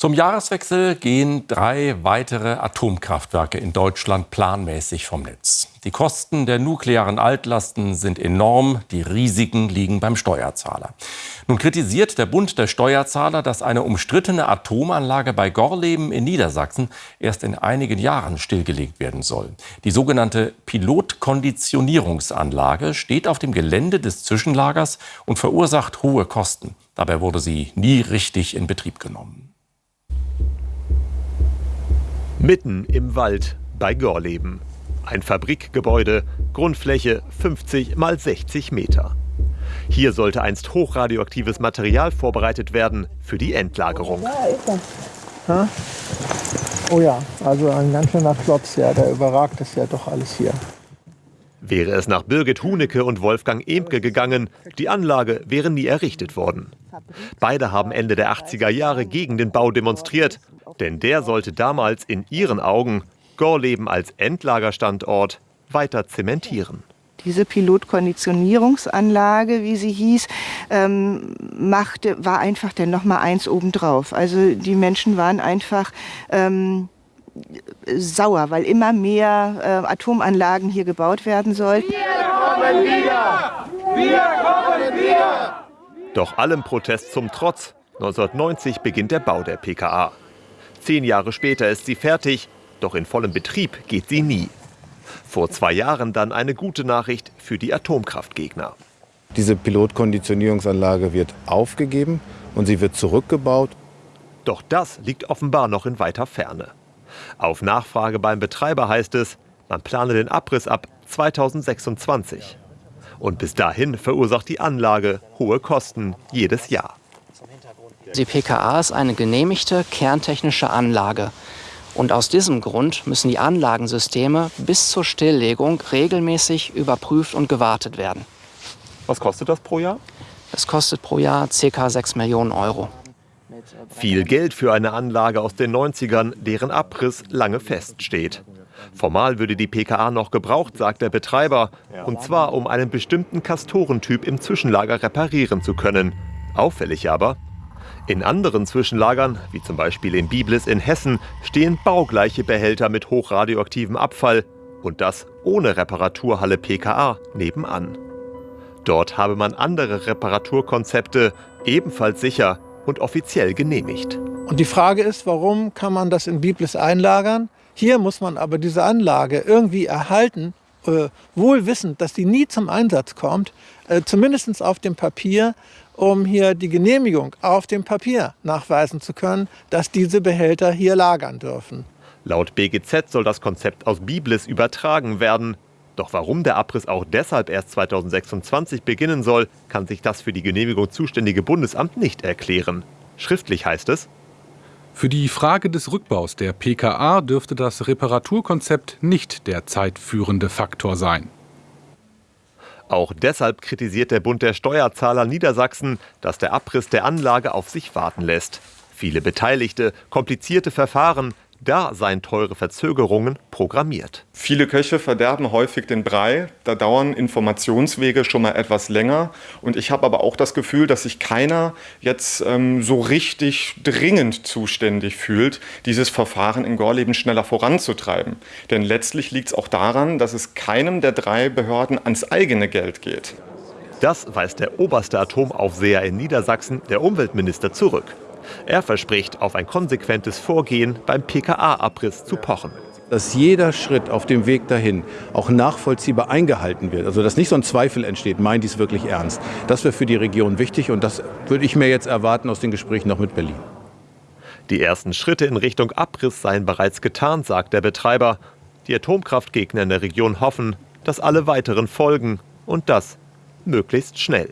Zum Jahreswechsel gehen drei weitere Atomkraftwerke in Deutschland planmäßig vom Netz. Die Kosten der nuklearen Altlasten sind enorm, die Risiken liegen beim Steuerzahler. Nun kritisiert der Bund der Steuerzahler, dass eine umstrittene Atomanlage bei Gorleben in Niedersachsen erst in einigen Jahren stillgelegt werden soll. Die sogenannte Pilotkonditionierungsanlage steht auf dem Gelände des Zwischenlagers und verursacht hohe Kosten. Dabei wurde sie nie richtig in Betrieb genommen. Mitten im Wald bei Gorleben. Ein Fabrikgebäude, Grundfläche 50 mal 60 Meter. Hier sollte einst hochradioaktives Material vorbereitet werden für die Endlagerung. Da ist er. Oh ja, also ein ganz schöner Klotz, ja, der überragt es ja doch alles hier. Wäre es nach Birgit Hunecke und Wolfgang Emke gegangen, die Anlage wäre nie errichtet worden. Beide haben Ende der 80er Jahre gegen den Bau demonstriert, denn der sollte damals in ihren Augen Gorleben als Endlagerstandort weiter zementieren. Diese Pilotkonditionierungsanlage, wie sie hieß, ähm, machte, war einfach dann noch mal eins obendrauf. Also die Menschen waren einfach ähm, sauer, weil immer mehr äh, Atomanlagen hier gebaut werden sollten. Wir kommen wieder! Wir kommen wieder! Doch allem Protest zum Trotz, 1990 beginnt der Bau der PKA. Zehn Jahre später ist sie fertig, doch in vollem Betrieb geht sie nie. Vor zwei Jahren dann eine gute Nachricht für die Atomkraftgegner. Diese Pilotkonditionierungsanlage wird aufgegeben und sie wird zurückgebaut. Doch das liegt offenbar noch in weiter Ferne. Auf Nachfrage beim Betreiber heißt es, man plane den Abriss ab 2026. Und bis dahin verursacht die Anlage hohe Kosten jedes Jahr. Die PKA ist eine genehmigte kerntechnische Anlage. Und aus diesem Grund müssen die Anlagensysteme bis zur Stilllegung regelmäßig überprüft und gewartet werden. Was kostet das pro Jahr? Es kostet pro Jahr ca. 6 Millionen Euro. Viel Geld für eine Anlage aus den 90ern, deren Abriss lange feststeht. Formal würde die PKA noch gebraucht, sagt der Betreiber, und zwar um einen bestimmten Kastorentyp im Zwischenlager reparieren zu können. Auffällig aber, in anderen Zwischenlagern, wie zum Beispiel in Biblis in Hessen, stehen baugleiche Behälter mit hochradioaktivem Abfall und das ohne Reparaturhalle PKA nebenan. Dort habe man andere Reparaturkonzepte, ebenfalls sicher und offiziell genehmigt. Und die Frage ist, warum kann man das in Biblis einlagern? Hier muss man aber diese Anlage irgendwie erhalten, äh, wohl wissend, dass die nie zum Einsatz kommt, äh, zumindest auf dem Papier, um hier die Genehmigung auf dem Papier nachweisen zu können, dass diese Behälter hier lagern dürfen. Laut BGZ soll das Konzept aus Biblis übertragen werden. Doch warum der Abriss auch deshalb erst 2026 beginnen soll, kann sich das für die Genehmigung zuständige Bundesamt nicht erklären. Schriftlich heißt es, für die Frage des Rückbaus der PKA dürfte das Reparaturkonzept nicht der zeitführende Faktor sein. Auch deshalb kritisiert der Bund der Steuerzahler Niedersachsen, dass der Abriss der Anlage auf sich warten lässt. Viele Beteiligte, komplizierte Verfahren, da seien teure Verzögerungen programmiert. Viele Köche verderben häufig den Brei. Da dauern Informationswege schon mal etwas länger. Und ich habe aber auch das Gefühl, dass sich keiner jetzt ähm, so richtig dringend zuständig fühlt, dieses Verfahren in Gorleben schneller voranzutreiben. Denn letztlich liegt es auch daran, dass es keinem der drei Behörden ans eigene Geld geht. Das weist der oberste Atomaufseher in Niedersachsen, der Umweltminister, zurück. Er verspricht, auf ein konsequentes Vorgehen beim PKA-Abriss zu pochen. Dass jeder Schritt auf dem Weg dahin auch nachvollziehbar eingehalten wird. Also dass nicht so ein Zweifel entsteht, meint dies wirklich ernst. Das wäre für die Region wichtig und das würde ich mir jetzt erwarten aus den Gesprächen noch mit Berlin. Die ersten Schritte in Richtung Abriss seien bereits getan, sagt der Betreiber. Die Atomkraftgegner in der Region hoffen, dass alle weiteren folgen und das möglichst schnell.